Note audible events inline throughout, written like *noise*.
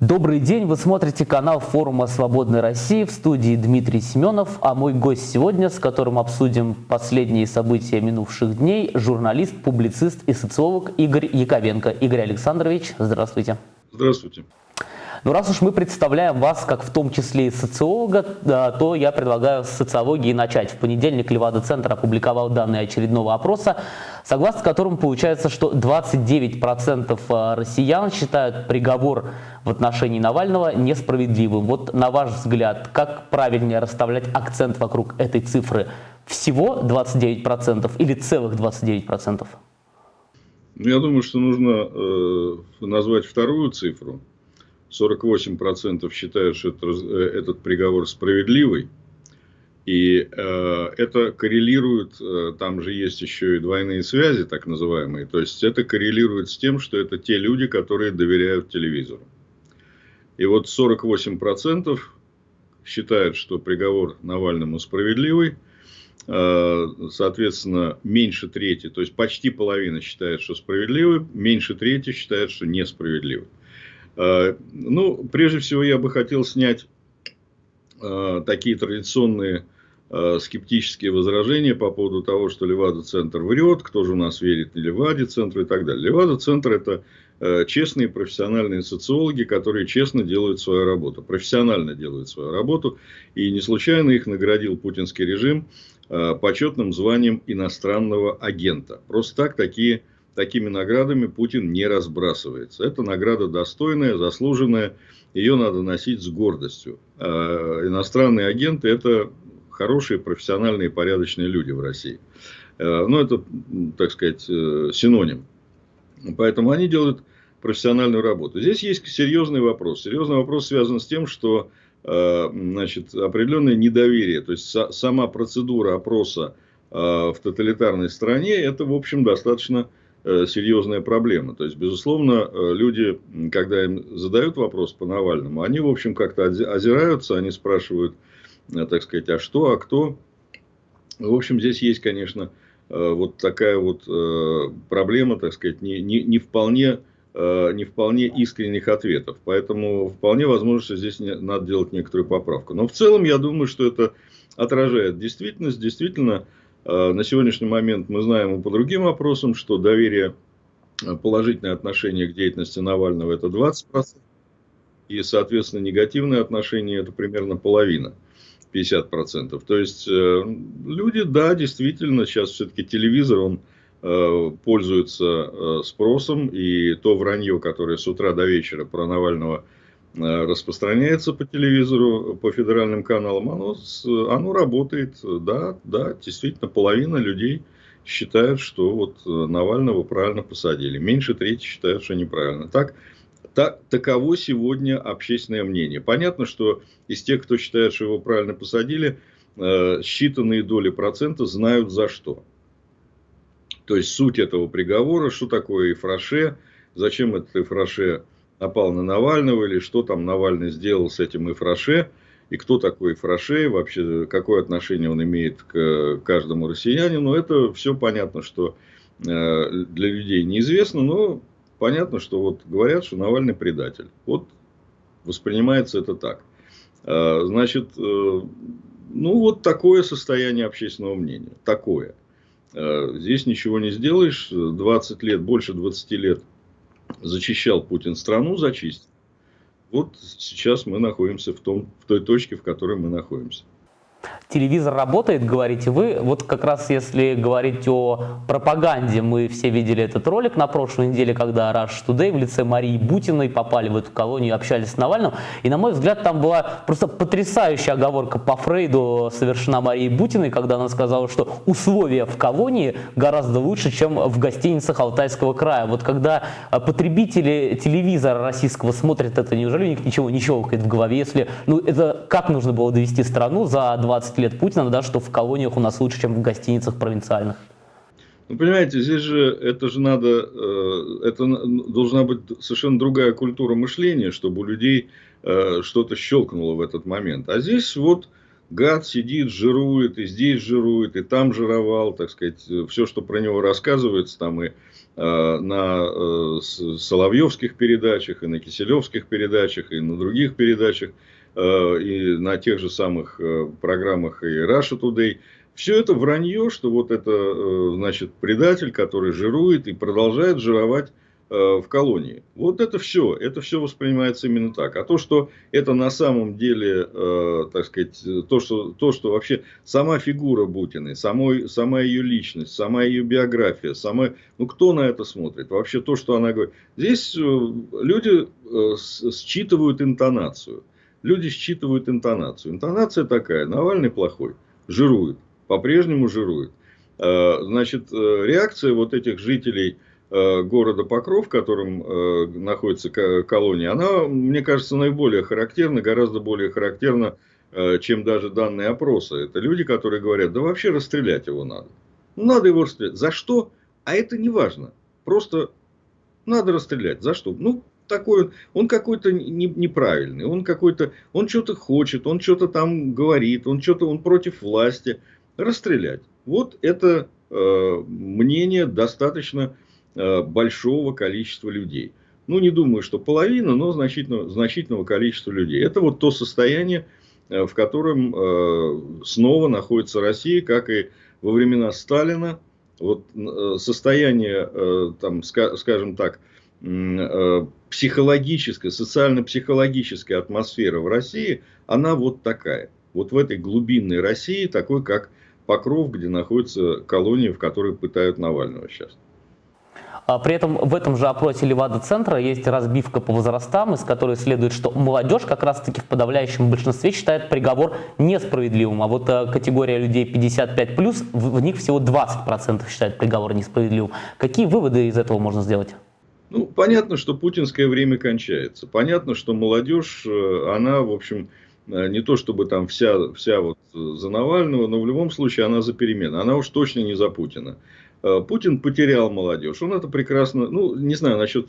Добрый день, вы смотрите канал форума «Свободной России» в студии Дмитрий Семенов, а мой гость сегодня, с которым обсудим последние события минувших дней, журналист, публицист и социолог Игорь Яковенко. Игорь Александрович, здравствуйте. Здравствуйте. Ну, раз уж мы представляем вас как в том числе и социолога, то я предлагаю с социологии начать. В понедельник Левада-центр опубликовал данные очередного опроса, согласно которому получается, что 29% э, россиян считают приговор в отношении Навального несправедливым. Вот на ваш взгляд, как правильнее расставлять акцент вокруг этой цифры? Всего 29% или целых 29%? Ну, я думаю, что нужно э, назвать вторую цифру. 48% считают, что это, э, этот приговор справедливый. И э, это коррелирует, э, там же есть еще и двойные связи, так называемые. То есть это коррелирует с тем, что это те люди, которые доверяют телевизору. И вот 48% считают, что приговор Навальному справедливый. Э, соответственно, меньше трети, то есть почти половина считает, что справедливый, меньше трети считает, что несправедливый. Э, ну, прежде всего, я бы хотел снять э, такие традиционные э, скептические возражения по поводу того, что Левада-центр врет, кто же у нас верит Леваде-центру и так далее. Левада-центр – это честные профессиональные социологи, которые честно делают свою работу, профессионально делают свою работу. И не случайно их наградил путинский режим почетным званием иностранного агента. Просто так такие такими наградами Путин не разбрасывается. Это награда достойная, заслуженная, ее надо носить с гордостью. А иностранные агенты – это хорошие, профессиональные, порядочные люди в России. А, ну, это, так сказать, э, синоним. Поэтому они делают профессиональную работу. Здесь есть серьезный вопрос. Серьезный вопрос связан с тем, что а, значит, определенное недоверие, то есть сама процедура опроса в тоталитарной стране, это, в общем, достаточно серьезная проблема. То есть, безусловно, э, люди, когда им задают вопрос по Навальному, они, в общем, как-то озираются, они спрашивают, э, так сказать, а что, а кто. В общем, здесь есть, конечно, вот такая вот проблема, так сказать, не, не, не вполне не вполне искренних ответов. Поэтому вполне возможно, что здесь надо делать некоторую поправку. Но в целом я думаю, что это отражает действительность. Действительно, Э, на сегодняшний момент мы знаем по другим вопросам, что доверие, э, положительное отношение к деятельности Навального это 20%, и, соответственно, негативное отношение это примерно половина. 50%. То есть, э, люди, да, действительно, сейчас все-таки телевизор, он пользуется спросом, и то вранье, которое с утра до вечера про Навального Э, распространяется по телевизору, по федеральным каналам, оно, оно работает. Да, да, действительно, половина людей считают, что вот э, Навального правильно посадили. Меньше трети считают, что неправильно. Так, так, таково сегодня общественное мнение. Понятно, что из тех, кто считает, что его правильно посадили, э, считанные доли процента знают за что. То есть, суть этого приговора, что такое Ифраше, зачем этот Ифраше напал на Навального, или что там Навальный сделал с этим Ифраше, и кто такой Ифраше, вообще какое отношение он имеет к каждому россиянину. Это все понятно, что э, для людей неизвестно, но понятно, что вот говорят, что Навальный предатель. Вот воспринимается это так. Э, значит, э, ну вот такое состояние общественного мнения. Такое. Здесь ничего не сделаешь. 20 лет, больше 20 лет зачищал Путин страну, зачистил. Вот сейчас мы находимся в, том, в той точке, в которой мы находимся. Телевизор работает, говорите вы. Вот как раз если говорить о пропаганде, мы все видели этот ролик на прошлой неделе, когда Rush Today в лице Марии Бутиной попали в эту колонию, общались с Навальным. И, на мой взгляд, там была просто потрясающая оговорка по Фрейду совершена Марией Бутиной, когда она сказала, что условия в колонии гораздо лучше, чем в гостиницах Алтайского края. Вот когда потребители телевизора российского смотрят это, неужели у них ничего не щелкает в голове? Если, ну, это как нужно было довести страну за 20 лет Путина, да, что в колониях у нас лучше, чем в гостиницах провинциальных. Ну, понимаете, здесь же это же надо, э, это должна быть совершенно другая культура мышления, чтобы у людей э, что-то щелкнуло в этот момент. А здесь вот гад сидит, жирует, и здесь жирует, и там жировал, так сказать, все, что про него рассказывается, там и на Соловьевских передачах, и на Киселевских передачах, и на других передачах, и на тех же самых программах и Russia Today. Все это вранье, что вот это, значит, предатель, который жирует и продолжает жировать Э, в колонии. Вот это все, это все воспринимается именно так. А то, что это на самом деле, э, так сказать, то что, то, что вообще сама фигура Бутиной, самой, сама ее личность, сама ее биография, сама, ну кто на это смотрит? Вообще то, что она говорит. Здесь э, люди э, считывают интонацию. Люди считывают интонацию. Интонация такая, Навальный плохой, жирует, по-прежнему жирует. Э, значит, э, реакция вот этих жителей Э, города Покров, в котором находится колония, она, мне кажется, наиболее характерна, гораздо более характерна, чем даже данные опроса. Это люди, которые говорят, да вообще расстрелять его надо. Ну, надо его расстрелять. За что? А это не важно. Просто надо расстрелять. За что? Ну, такой, он какой-то неправильный, он какой-то, он что-то хочет, он что-то там говорит, он что-то, он против власти. Расстрелять. Вот это э, мнение достаточно Э, большого количества людей. Ну, не думаю, что половина, но значительного, значительного количества людей. Это вот то состояние, э, в котором э, снова находится Россия, как и во времена Сталина. Вот состояние, там, скажем так, психологическая, социально-психологическая атмосфера в России, она вот такая. Вот в этой глубинной России, такой как Покров, где находится колония, в которой пытают Навального сейчас. А при этом в этом же опросе Левада-центра есть разбивка по возрастам, из которой следует, что молодежь как раз-таки в подавляющем большинстве считает приговор несправедливым, а вот э, категория людей 55+, в, них всего 20% считают приговор несправедливым. Какие выводы из этого можно сделать? Ну, понятно, что путинское время кончается. Понятно, что молодежь, э, она, в общем, э, не то чтобы там вся, вся вот за Навального, но в любом случае она за перемены. Она уж точно не за Путина. Э, Путин потерял молодежь. Он это прекрасно, ну, не знаю, насчет,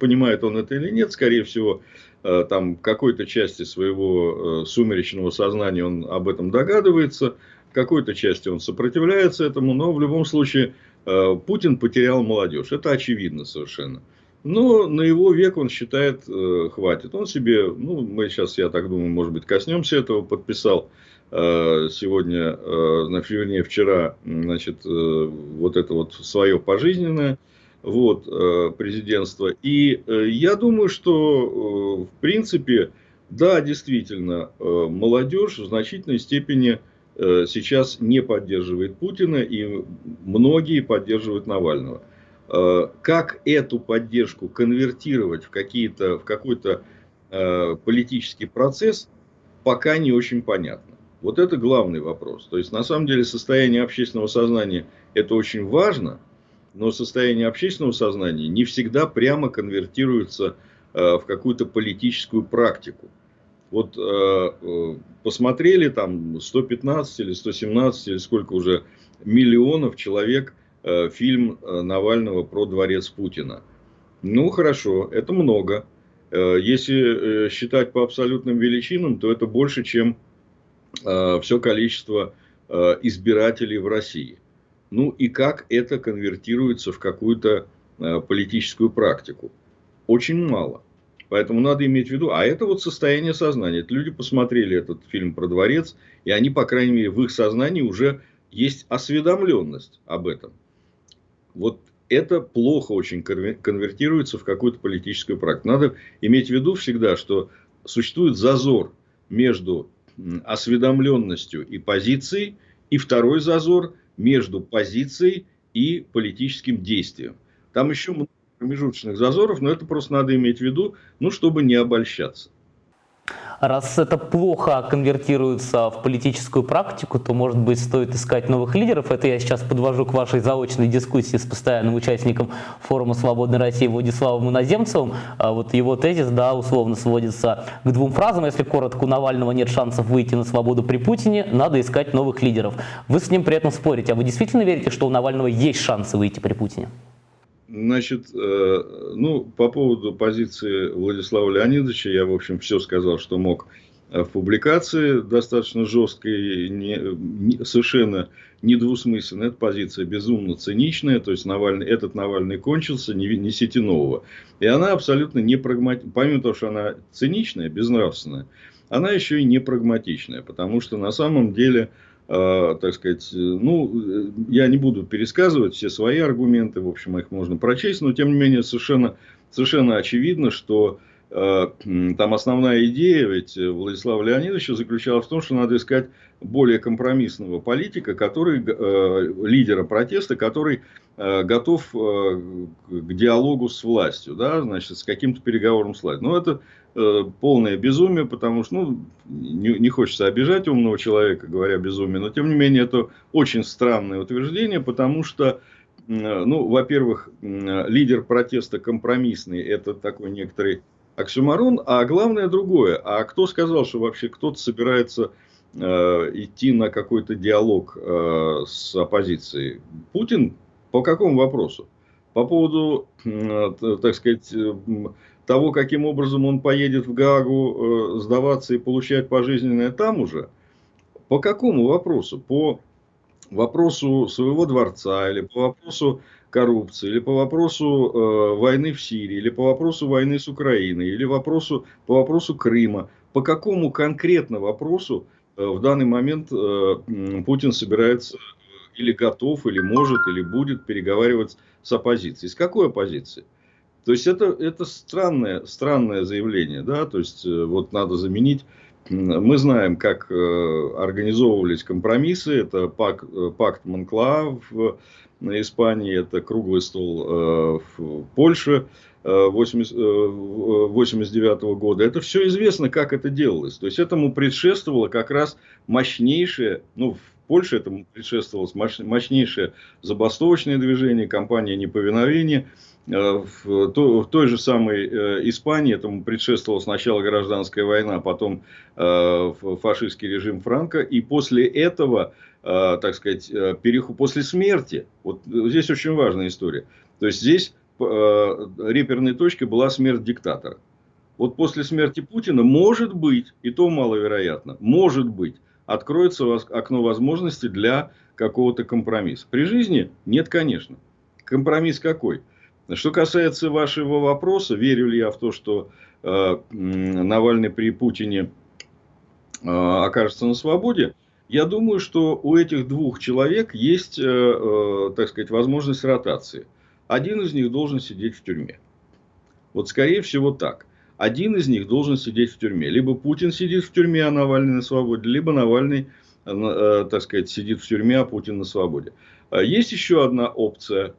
понимает он это или нет, скорее всего, там какой-то части своего сумеречного сознания он об этом догадывается, какой-то части он сопротивляется этому, но в любом случае Путин потерял молодежь. Это очевидно совершенно. Но на его век он считает хватит. Он себе, ну, мы сейчас, я так думаю, может быть, коснемся этого, подписал Э, сегодня, э, вернее, вчера, значит, э, вот это вот свое пожизненное, вот, президентство. И я думаю, что, в принципе, да, действительно, молодежь в значительной степени сейчас не поддерживает Путина, и многие поддерживают Навального. Как эту поддержку конвертировать в, какие-то, в какой-то политический процесс, пока не очень понятно. Вот это главный вопрос. То есть, на самом деле, состояние общественного сознания – это очень важно, но состояние общественного сознания не всегда прямо конвертируется э, в какую-то политическую практику. Вот э, э, посмотрели там 115 или 117 или сколько уже миллионов человек фильм Навального про дворец Путина. Ну, хорошо, это много. Если считать по абсолютным величинам, то это больше, чем Э, все количество э, избирателей в России. Ну и как это конвертируется в какую-то э, политическую практику? Очень мало. Поэтому надо иметь в виду, а это вот состояние сознания. Это люди посмотрели этот фильм про дворец, и они, по крайней мере, в их сознании уже есть осведомленность об этом. Вот это плохо очень конвертируется в какую-то политическую практику. Надо иметь в виду всегда, что существует зазор между осведомленностью и позицией, и второй зазор между позицией и политическим действием. Там еще много промежуточных зазоров, но это просто надо иметь в виду, ну, чтобы не обольщаться. Раз это плохо конвертируется в политическую практику, то, может быть, стоит искать новых лидеров. Это я сейчас подвожу к вашей заочной дискуссии с постоянным участником форума «Свободной России» Владиславом Иноземцевым. А вот его тезис, да, условно сводится к двум фразам. Если коротко, у Навального нет шансов выйти на свободу при Путине, надо искать новых лидеров. Вы с ним при этом спорите. А вы действительно верите, что у Навального есть шансы выйти при Путине? Значит, э, ну, по поводу позиции Владислава Леонидовича, я, в общем, все сказал, что мог в публикации достаточно жесткой, не, не, совершенно недвусмысленная. Эта позиция безумно циничная. То есть Навальный, этот Навальный кончился, не несите нового. И она абсолютно не прагматичная. Помимо того, что она циничная, безнравственная, она еще и не прагматичная. Потому что на самом деле э, так сказать, ну, я не буду пересказывать все свои аргументы, в общем, их можно прочесть, но тем не менее совершенно, совершенно очевидно, что Э, там основная идея ведь Владислава Леонидовича заключалась в том, что надо искать более компромиссного политика, который, э, лидера протеста, который э, готов к диалогу с властью, да, значит, с каким-то переговором с властью. Но это полное безумие, потому что, ну, не, не хочется обижать умного человека, говоря безумие, но тем не менее это очень странное утверждение, потому что, ну, во-первых, лидер протеста компромиссный, это такой некоторый оксюмарон, а главное другое. А кто сказал, что вообще кто-то собирается э, идти на какой-то диалог э, с оппозицией? Путин по какому вопросу? По поводу, э, так сказать, э, того, каким образом он поедет в Гаагу э, сдаваться и получать пожизненное там уже? По какому вопросу? По вопросу своего дворца или по вопросу коррупции, или по вопросу э, войны в Сирии, или по вопросу войны с Украиной, или вопросу, по вопросу Крыма, по какому конкретно вопросу э, в данный момент э, Путин собирается э, или готов, или может, или будет переговаривать с оппозицией. С какой оппозицией? То есть это, это странное, странное заявление, да, то есть э, вот надо заменить мы знаем, как э, организовывались компромиссы. Это пакт, пакт Монклаа в Испании, это круглый стол э, в Польше 1989 э, года. Это все известно, как это делалось. То есть этому предшествовало как раз мощнейшее, ну, в Польше этому предшествовалось мощнейшее забастовочное движение, кампания неповиновения. Э, в той же самой Испании этому предшествовала сначала гражданская война, потом фашистский режим Франка. И после этого Э, так сказать, э, переход после смерти. Вот здесь очень важная история. То есть здесь э, реперной точкой была смерть диктатора. Вот после смерти Путина, может быть, и то маловероятно, может быть, откроется окно возможностей для какого-то компромисса. При жизни нет, конечно. Компромисс какой? Что касается вашего вопроса, верю ли я в то, что э, Навальный при Путине э, окажется на свободе, я думаю, что у этих двух человек есть, э, э, так сказать, возможность ротации. Один из них должен сидеть в тюрьме. Вот скорее всего так. Один из них должен сидеть в тюрьме. Либо Путин сидит в тюрьме, а Навальный на свободе, либо Навальный, э, так сказать, сидит в тюрьме, а Путин на свободе. Есть еще одна опция,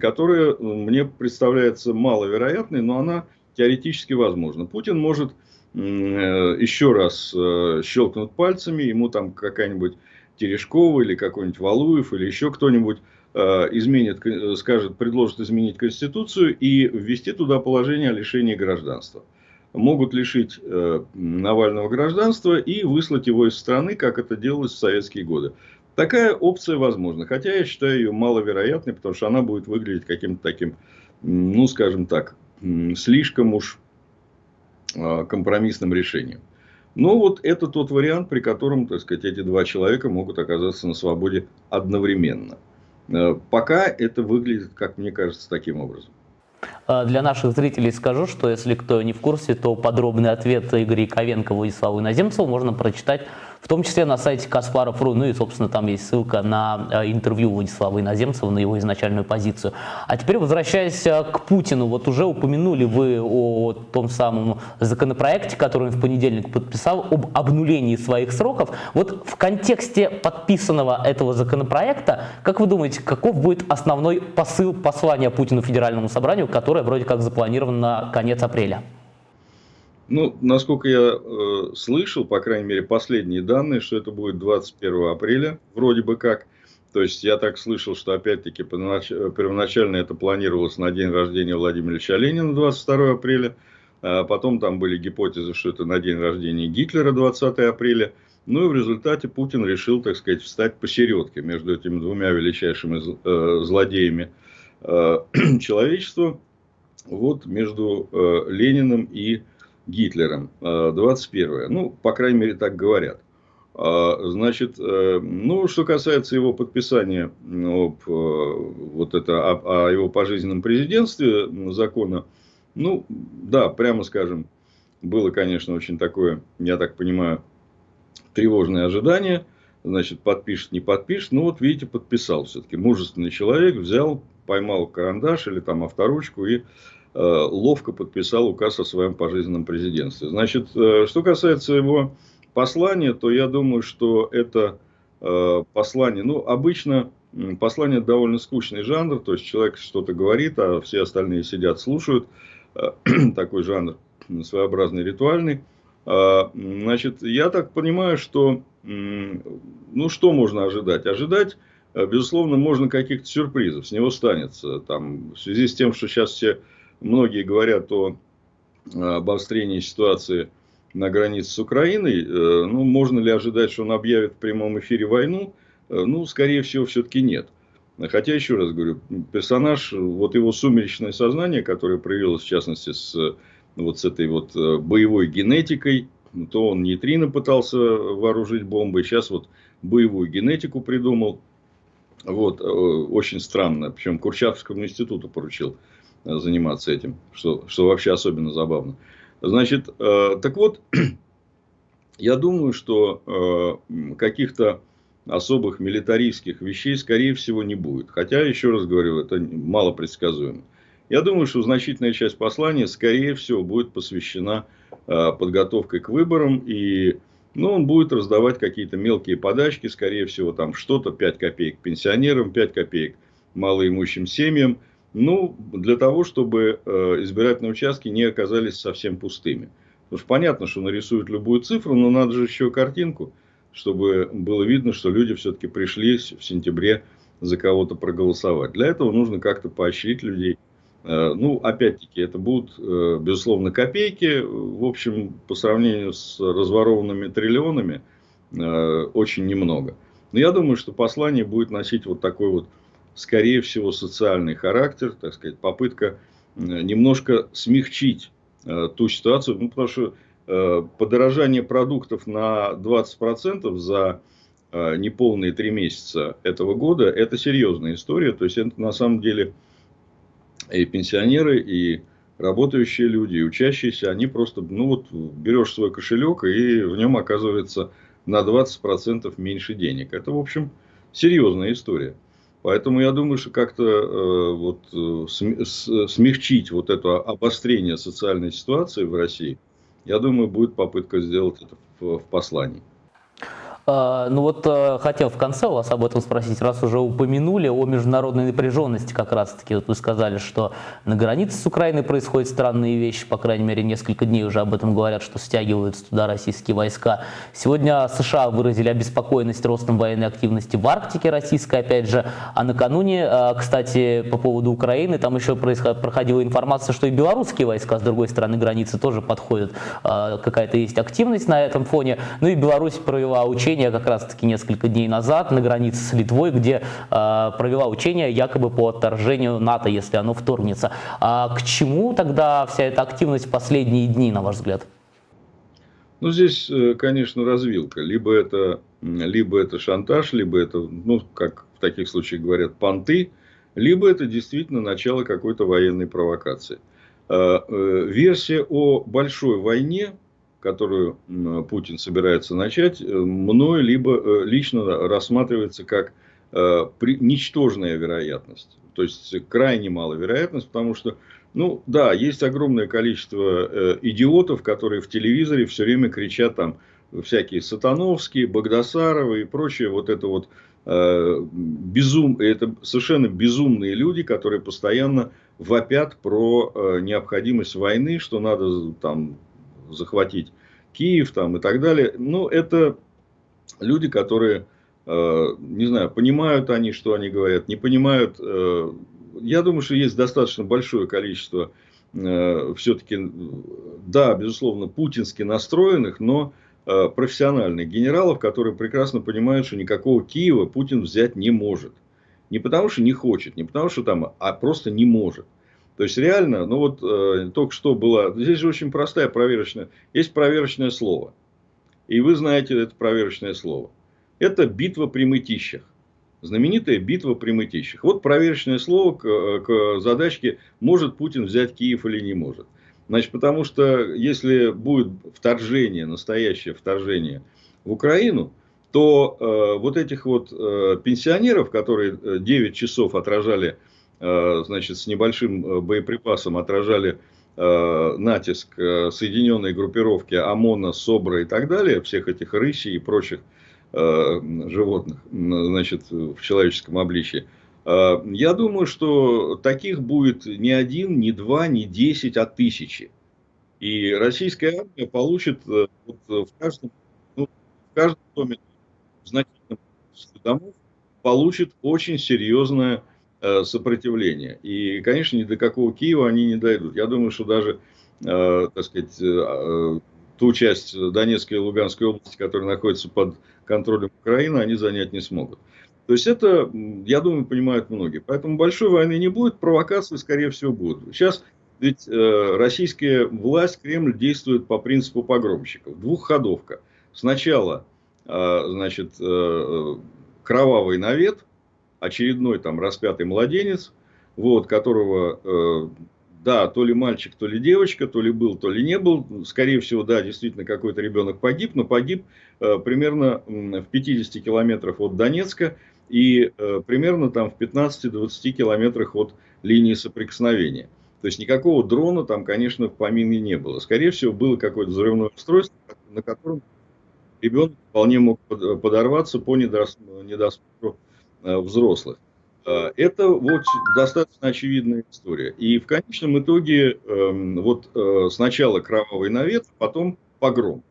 которая мне представляется маловероятной, но она теоретически возможна. Путин может Э, еще раз э, щелкнут пальцами, ему там какая-нибудь Терешкова или какой-нибудь Валуев или еще кто-нибудь э, изменит, скажет, предложит изменить Конституцию и ввести туда положение о лишении гражданства. Могут лишить Навального гражданства и выслать его из страны, как это делалось в советские годы. Такая опция возможна, хотя я считаю ее маловероятной, потому что она будет выглядеть каким-то таким, ну, скажем так, слишком уж Э, компромиссным решением. Но вот это тот вариант, при котором, так сказать, эти два человека могут оказаться на свободе одновременно. Э, пока это выглядит, как мне кажется, таким образом. Э, для наших зрителей скажу, что если кто не в курсе, то подробный ответ Игоря Яковенко, Владиславу Иноземцеву можно прочитать в том числе на сайте Каспаров.ру, ну и, собственно, там есть ссылка на э, интервью Владислава Иноземцева, на его изначальную позицию. А теперь возвращаясь э, к Путину, вот уже упомянули вы о том самом законопроекте, который он в понедельник подписал, об обнулении своих сроков. Вот в контексте подписанного этого законопроекта, как вы думаете, каков будет основной посыл послания Путину Федеральному собранию, которое вроде как запланировано на конец апреля? Ну, насколько я э, слышал, по крайней мере, последние данные, что это будет 21 апреля, вроде бы как. То есть, я так слышал, что, опять-таки, первоначально это планировалось на день рождения Владимира Ильича Ленина, 22 апреля. А потом там были гипотезы, что это на день рождения Гитлера, 20 апреля. Ну и в результате Путин решил, так сказать, встать посередке между этими двумя величайшими э, злодеями э, *clears throat* человечества. Вот между э, Лениным и Гитлером, 21 Ну, по крайней мере, так говорят. Значит, ну, что касается его подписания об, вот это, о, о его пожизненном президентстве закона, ну, да, прямо скажем, было, конечно, очень такое, я так понимаю, тревожное ожидание. Значит, подпишет, не подпишет. Ну, вот, видите, подписал все-таки. Мужественный человек взял, поймал карандаш или там авторучку и э, ловко подписал указ о своем пожизненном президентстве. Значит, э, что касается его послания, то я думаю, что это э, послание, ну, обычно послание довольно скучный жанр, то есть человек что-то говорит, а все остальные сидят, слушают. Э, *clears throat* такой жанр своеобразный ритуальный. А, значит, я так понимаю, что, ну, что можно ожидать? Ожидать, э, безусловно, можно каких-то сюрпризов, с него станется. Там, в связи с тем, что сейчас все, многие говорят о обострении ситуации на границе с Украиной, э, ну, можно ли ожидать, что он объявит в прямом эфире войну? Э, ну, скорее всего, все-таки нет. Хотя, еще раз говорю, персонаж, вот его сумеречное сознание, которое проявилось, в частности, с вот с этой вот э, боевой генетикой, то он нейтрино пытался вооружить бомбой, сейчас вот боевую генетику придумал. Вот, э, очень странно. Причем Курчатовскому институту поручил э, заниматься этим, что, что вообще особенно забавно. Значит, так вот, *clears throat* я думаю, что каких-то особых милитаристских вещей, скорее всего, не будет. Хотя, еще раз говорю, это мало предсказуемо. Я думаю, что значительная часть послания, скорее всего, будет посвящена э, подготовке к выборам. И ну, он будет раздавать какие-то мелкие подачки, скорее всего, там что-то 5 копеек пенсионерам, 5 копеек малоимущим семьям. Ну, для того, чтобы э, избирательные участки не оказались совсем пустыми. Потому что понятно, что нарисуют любую цифру, но надо же еще картинку, чтобы было видно, что люди все-таки пришли в сентябре за кого-то проголосовать. Для этого нужно как-то поощрить людей Э, ну, опять-таки, это будут, э, безусловно, копейки. В общем, по сравнению с разворованными триллионами, очень немного. Но я думаю, что послание будет носить вот такой вот, скорее всего, социальный характер, так сказать, попытка немножко смягчить ту ситуацию, ну, потому что подорожание продуктов на 20% за неполные три месяца этого года, это серьезная история. То есть, это на самом деле и пенсионеры, и работающие люди, и учащиеся, они просто, ну вот, берешь свой кошелек, и в нем оказывается на 20% меньше денег. Это, в общем, серьезная история. Поэтому я думаю, что как-то э, вот, э, смягчить вот это обострение социальной ситуации в России, я думаю, будет попытка сделать это в, в послании. А, ну вот э, хотел в конце у вас об этом спросить, раз уже упомянули о международной напряженности как раз-таки. Вот вы сказали, что на границе с Украиной происходят странные вещи, по крайней мере, несколько дней уже об этом говорят, что стягиваются туда российские войска. Сегодня США выразили обеспокоенность ростом военной активности в Арктике российской, опять же. А накануне, э, кстати, по поводу Украины, там еще проходила информация, что и белорусские войска с другой стороны границы тоже подходят. Э, какая-то есть активность на этом фоне. Ну и Беларусь провела учение учение как раз-таки несколько дней назад на границе с Литвой, где э, провела учение якобы по отторжению НАТО, если оно вторгнется. А к чему тогда вся эта активность в последние дни, на ваш взгляд? Ну, здесь, э, конечно, развилка. Либо это, либо это шантаж, либо это, ну, как в таких случаях говорят, понты, либо это действительно начало какой-то военной провокации. Э, э, версия о большой войне, которую Путин собирается начать, э, мной либо э, лично рассматривается как э, ничтожная вероятность. То есть крайне малая вероятность, потому что, ну да, есть огромное количество идиотов, которые в телевизоре все время кричат там всякие Сатановские, Богдасаровы и прочее, вот это вот безум, это совершенно безумные люди, которые постоянно вопят про необходимость войны, что надо там захватить Киев там, и так далее. Ну, это люди, которые, э, не знаю, понимают они, что они говорят, не понимают. Э, я думаю, что есть достаточно большое количество э, все-таки, да, безусловно, путински настроенных, но профессиональных генералов, которые прекрасно понимают, что никакого Киева Путин взять не может. Не потому, что не хочет, не потому, что там, а просто не может. То есть реально, ну вот э, только что была, здесь же очень простая проверочная, есть проверочное слово. И вы знаете это проверочное слово. Это битва при мытищах. Знаменитая битва при мытищах. Вот проверочное слово к, к задачке, может Путин взять Киев или не может. Значит, потому что если будет вторжение, настоящее вторжение в Украину, то э, вот этих вот э, пенсионеров, которые 9 часов отражали Э, значит, с небольшим э, боеприпасом отражали э, натиск соединенной группировки ОМОНа, СОБРа и так далее, всех этих рысей и прочих животных значит, в человеческом обличии. Я думаю, что таких будет не один, не два, не десять, а тысячи. И российская армия получит вот в каждом, ну, в каждом доме, в значительном домов, получит очень серьезное Э, сопротивления. И, конечно, ни до какого Киева они не дойдут. Я думаю, что даже, э, так сказать, э, ту часть Донецкой и Луганской области, которая находится под контролем Украины, они занять не смогут. То есть это, я думаю, понимают многие. Поэтому большой войны не будет, провокации, скорее всего, будут. Сейчас ведь российская власть, Кремль действует по принципу погромщиков. Двухходовка. Сначала, значит, кровавый навет, очередной там распятый младенец, вот, которого, э, да, то ли мальчик, то ли девочка, то ли был, то ли не был. Скорее всего, да, действительно какой-то ребенок погиб, но погиб э, примерно в 50 километрах от Донецка и э, примерно там в 15-20 километрах от линии соприкосновения. То есть никакого дрона там, конечно, в помине не было. Скорее всего, было какое-то взрывное устройство, на котором ребенок вполне мог подорваться по недосмотру Э, взрослых. Э, это вот достаточно очевидная история. И в конечном итоге эм, вот э, сначала кровавый навет, потом погром.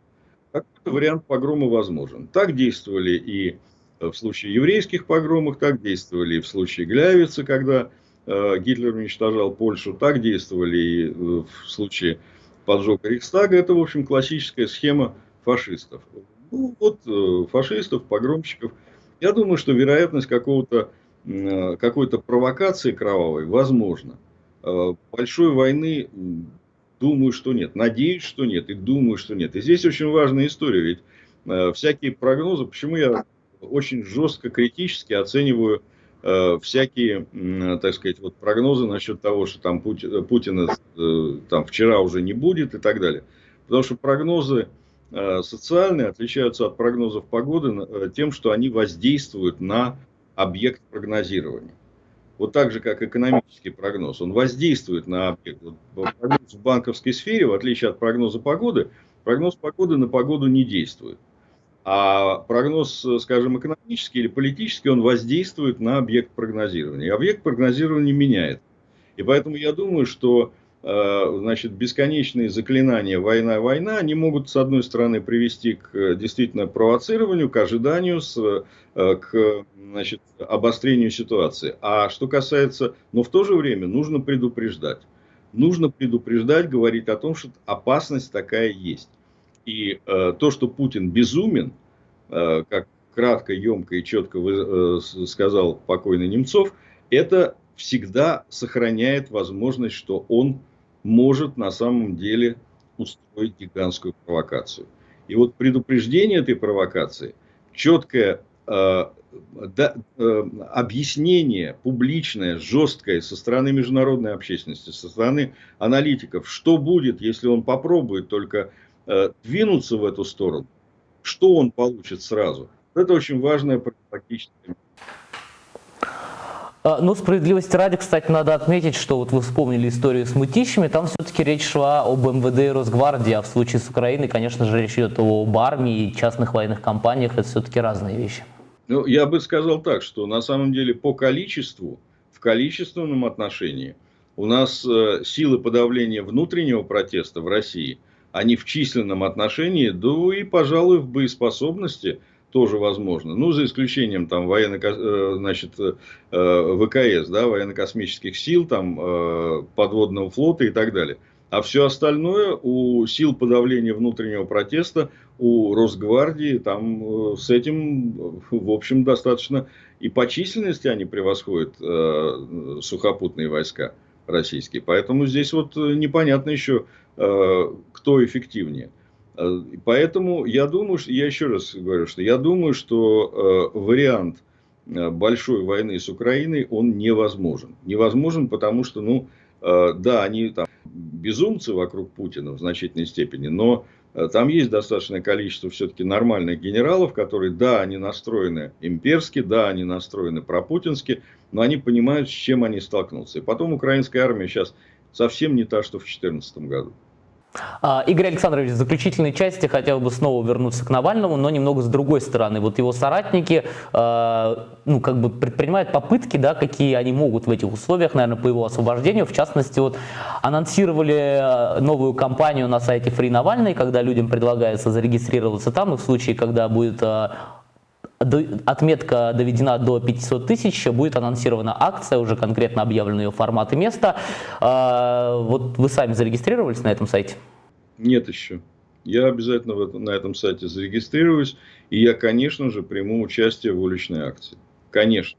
Какой-то вариант погрома возможен. Так действовали и в случае еврейских погромов, так действовали и в случае Глявицы, когда Гитлер уничтожал Польшу, так действовали и в случае поджога Рейхстага. Это, в общем, классическая схема фашистов. Ну, вот фашистов, погромщиков – я думаю, что вероятность какого-то какой-то провокации кровавой возможно. Э, большой войны, думаю, что нет. Надеюсь, что нет. И думаю, что нет. И здесь очень важная история. Ведь э, всякие прогнозы, почему я очень жестко критически оцениваю э, всякие, так сказать, вот прогнозы насчет того, что там Путина там вчера уже не будет и так далее. Потому что прогнозы Э, социальные отличаются от прогнозов погоды э, тем, что они воздействуют на объект прогнозирования. Вот так же, как экономический прогноз, он воздействует на объект. Прогноз в банковской сфере, в отличие от прогноза погоды, прогноз погоды на погоду не действует. А прогноз, скажем, экономический или политический, он воздействует на объект прогнозирования. И объект прогнозирования меняет. И поэтому я думаю, что Э, значит, бесконечные заклинания «война, война», они могут, с одной стороны, привести к э, действительно провоцированию, к ожиданию, с, э, к значит, обострению ситуации. А что касается, но в то же время нужно предупреждать. Нужно предупреждать, говорить о том, что опасность такая есть. И э, то, что Путин безумен, э, как кратко, емко и четко вы, э, сказал покойный Немцов, это всегда сохраняет возможность, что он может на самом деле устроить гигантскую провокацию. И вот предупреждение этой провокации, четкое э, да, э, объяснение публичное, жесткое со стороны международной общественности, со стороны аналитиков, что будет, если он попробует только э, двинуться в эту сторону, что он получит сразу. Это очень важная практическая а, ну, справедливости ради, кстати, надо отметить, что вот вы вспомнили историю с мытищами, там все-таки речь шла об МВД и Росгвардии, а в случае с Украиной, конечно же, речь идет об армии и частных военных компаниях, это все-таки разные вещи. Ну, я бы сказал так, что на самом деле по количеству, в количественном отношении, у нас э, силы подавления внутреннего протеста в России, они в численном отношении, да и, пожалуй, в боеспособности – тоже возможно. Ну, за исключением там военно, э, значит, э, ВКС, да, военно-космических сил, там, э, подводного флота и так далее. А все остальное у сил подавления внутреннего протеста, у Росгвардии, там с этим, в общем, достаточно и по численности они превосходят э, сухопутные войска. российский. Поэтому здесь вот непонятно еще, кто эффективнее. Поэтому я думаю, что, я еще раз говорю, что я думаю, что вариант большой войны с Украиной, он невозможен. Невозможен, потому что, ну, да, они там безумцы вокруг Путина в значительной степени, но э, там есть достаточное количество все-таки нормальных генералов, которые, да, они настроены имперски, да, они настроены пропутински, но они понимают, с чем они столкнутся. И потом украинская армия сейчас совсем не та, что в 2014 году. А, Игорь Александрович, в заключительной части хотел бы снова вернуться к Навальному, но немного с другой стороны. Вот его соратники а, ну, как бы предпринимают попытки, да, какие они могут в этих условиях, наверное, по его освобождению. В частности, вот анонсировали а, новую кампанию на сайте Free Навальный, когда людям предлагается зарегистрироваться там, и в случае, когда будет отметка доведена до 500 тысяч, будет анонсирована акция, уже конкретно объявлен ее формат и место. А, вот вы сами зарегистрировались на этом сайте? Нет еще. Я обязательно на этом сайте зарегистрируюсь, и я, конечно же, приму участие в уличной акции. Конечно.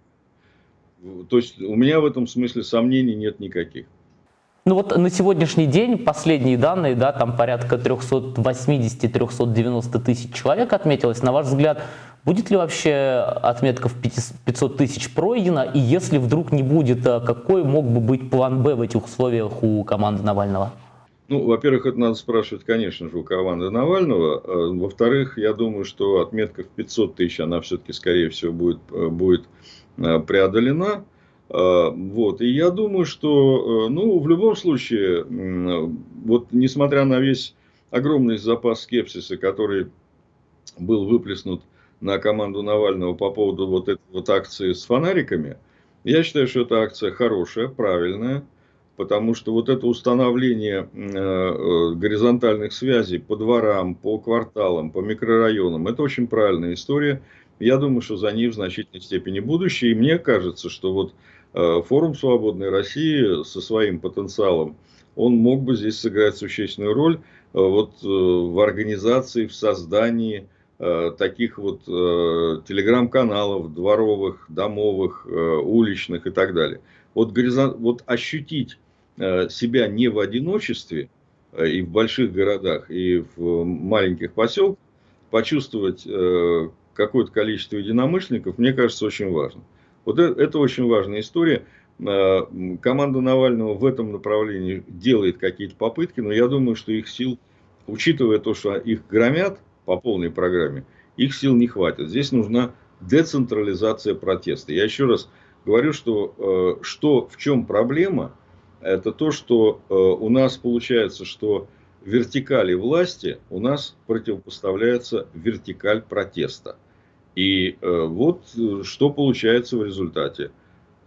То есть у меня в этом смысле сомнений нет никаких. Ну вот на сегодняшний день последние данные, да, там порядка 380-390 тысяч человек отметилось. На ваш взгляд, Будет ли вообще отметка в 500 тысяч пройдена? И если вдруг не будет, а какой мог бы быть план «Б» в этих условиях у команды Навального? Ну, во-первых, это надо спрашивать, конечно же, у команды Навального. А, во-вторых, я думаю, что отметка в 500 тысяч, она все-таки, скорее всего, будет, э, будет э, преодолена. А, вот. И я думаю, что, э, ну, в любом случае, вот несмотря на весь огромный запас скепсиса, который был выплеснут на команду Навального по поводу вот этой вот акции с фонариками, я считаю, что эта акция хорошая, правильная, потому что вот это установление э, э, горизонтальных связей по дворам, по кварталам, по микрорайонам, это очень правильная история. Я думаю, что за ней в значительной степени будущее. И мне кажется, что вот форум «Свободной России» со своим потенциалом, он мог бы здесь сыграть существенную роль вот, в организации, в создании Э, таких вот э, телеграм-каналов, дворовых, домовых, э, уличных и так далее. Вот, горизонт, вот ощутить себя не в одиночестве и в больших городах, и в маленьких поселках, почувствовать какое-то количество единомышленников, мне кажется, очень важно. Вот это, это очень важная история. Команда Навального в этом направлении делает какие-то попытки, но я думаю, что их сил, учитывая то, что их громят, по полной программе, их сил не хватит. Здесь нужна децентрализация протеста. Я еще раз говорю, что, э, что в чем проблема, это то, что э, у нас получается, что вертикали власти у нас противопоставляется вертикаль протеста. И э, вот что получается в результате.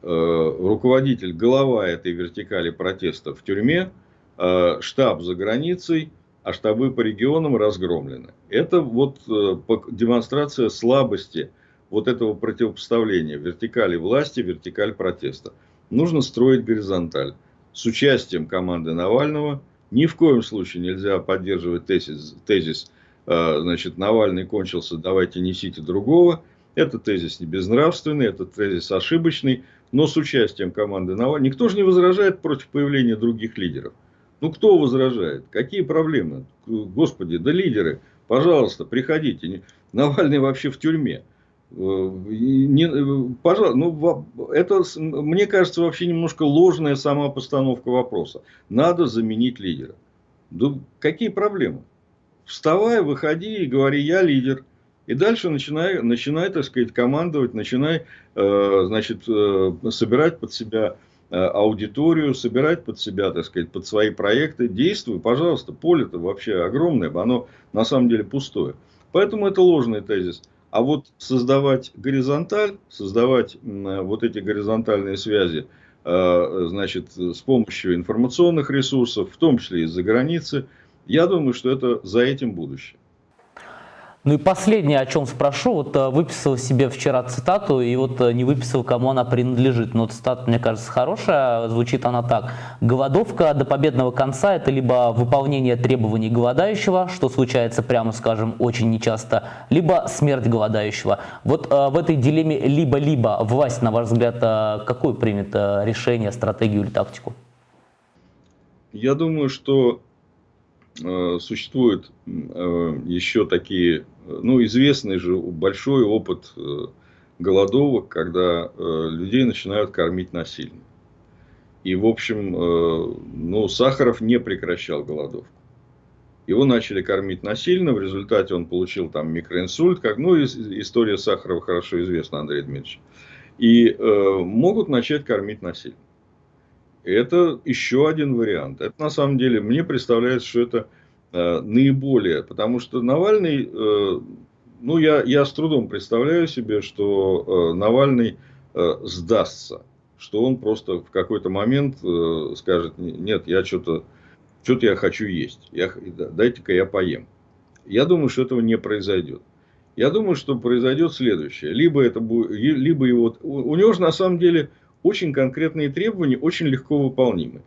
Руководитель, голова этой вертикали протеста в тюрьме, штаб за границей – а штабы по регионам разгромлены. Это вот э, демонстрация слабости вот этого противопоставления вертикали власти, вертикаль протеста. Нужно строить горизонталь с участием команды Навального. Ни в коем случае нельзя поддерживать тезис, тезис э, значит, Навальный кончился, давайте несите другого. Это тезис не безнравственный, это тезис ошибочный, но с участием команды Навального. Никто же не возражает против появления других лидеров. Ну, кто возражает? Какие проблемы? Господи, да лидеры, пожалуйста, приходите. Навальный вообще в тюрьме. Э, не, э, пожалуйста, ну, это, мне кажется, вообще немножко ложная сама постановка вопроса. Надо заменить лидера. Да какие проблемы? Вставай, выходи и говори, я лидер. И дальше начинай, начинай так сказать, командовать, начинай, э, значит, э, собирать под себя Э, аудиторию, собирать под себя, так сказать, под свои проекты. Действуй, пожалуйста, поле-то вообще огромное, оно на самом деле пустое. Поэтому это ложный тезис. А вот создавать горизонталь, создавать вот эти горизонтальные связи, э, значит, с помощью информационных ресурсов, в том числе из-за границы, я думаю, что это за этим будущее. Ну и последнее, о чем спрошу, вот э, выписал себе вчера цитату и вот э, не выписал, кому она принадлежит. Но цитата, мне кажется, хорошая, звучит она так. «Голодовка до победного конца – это либо выполнение требований голодающего, что случается, прямо скажем, очень нечасто, либо смерть голодающего». Вот э, в этой дилемме либо-либо власть, на ваш взгляд, какое примет решение, стратегию или тактику? Я думаю, что существуют э, еще такие, ну, известный же большой опыт э, голодовок, когда э, людей начинают кормить насильно. И, в общем, э, ну, Сахаров не прекращал голодовку. Его начали кормить насильно, в результате он получил там микроинсульт, как, ну, история Сахарова хорошо известна, Андрей Дмитриевич. И э, могут начать кормить насильно. Это еще один вариант. Это на самом деле, мне представляется, что это э, наиболее, потому что Навальный, э, ну, я, я с трудом представляю себе, что э, Навальный э, сдастся, что он просто в какой-то момент э, скажет, нет, я что-то что-то я хочу есть, я, дайте-ка я поем. Я думаю, что этого не произойдет. Я думаю, что произойдет следующее. Либо это будет, либо его, у него же на самом деле очень конкретные требования, очень легко выполнимы.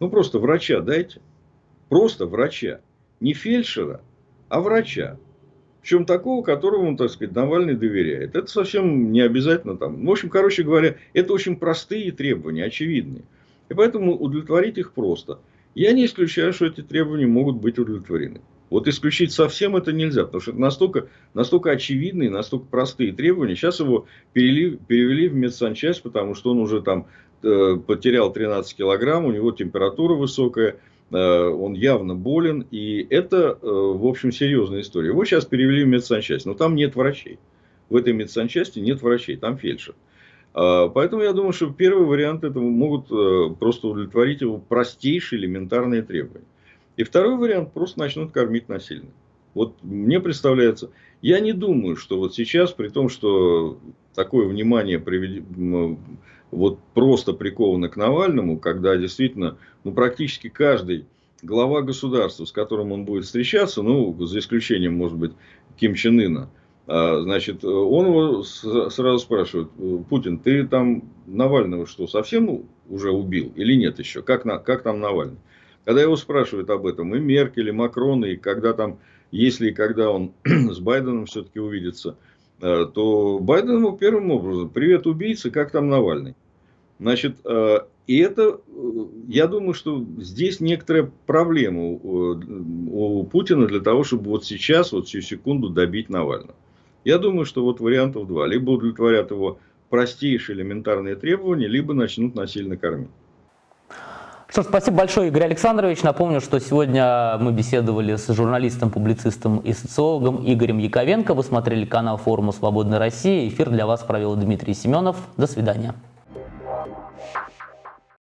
Ну, просто врача дайте. Просто врача. Не фельдшера, а врача. Причем такого, которому, так сказать, Навальный доверяет. Это совсем не обязательно там. В общем, короче говоря, это очень простые требования, очевидные. И поэтому удовлетворить их просто – я не исключаю, что эти требования могут быть удовлетворены. Вот исключить совсем это нельзя, потому что это настолько, настолько очевидные, настолько простые требования. Сейчас его перевели, перевели в медсанчасть, потому что он уже там э, потерял 13 килограмм, у него температура высокая, э, он явно болен, и это, э, в общем, серьезная история. Его сейчас перевели в медсанчасть, но там нет врачей. В этой медсанчасти нет врачей, там фельдшер. А, поэтому я думаю, что первый вариант этого могут э, просто удовлетворить его простейшие элементарные требования. И второй вариант просто начнут кормить насильно. Вот мне представляется, я не думаю, что вот сейчас, при том, что такое внимание привед... вот просто приковано к Навальному, когда действительно ну, практически каждый глава государства, с которым он будет встречаться, ну, за исключением, может быть, Ким Чен Ына, а, значит, он его сразу спрашивает, Путин, ты там Навального что, совсем уже убил или нет еще? Как, на, как там Навальный? Когда его спрашивают об этом и Меркель, и Макрон, и когда там, если и когда он *clears throat* с Байденом все-таки увидится, а, то Байден ему первым образом, привет, убийцы, как там Навальный? Значит, а, и это, я думаю, что здесь некоторая проблема у Путина для того, чтобы вот сейчас, вот всю секунду добить Навального. Я думаю, что вот вариантов два. Либо удовлетворят его простейшие элементарные требования, либо начнут насильно кормить. Что ж, спасибо большое, Игорь Александрович. Напомню, что сегодня мы беседовали с журналистом, публицистом и социологом Игорем Яковенко. Вы смотрели канал форума «Свободная Россия». Эфир для вас провел Дмитрий Семенов. До свидания.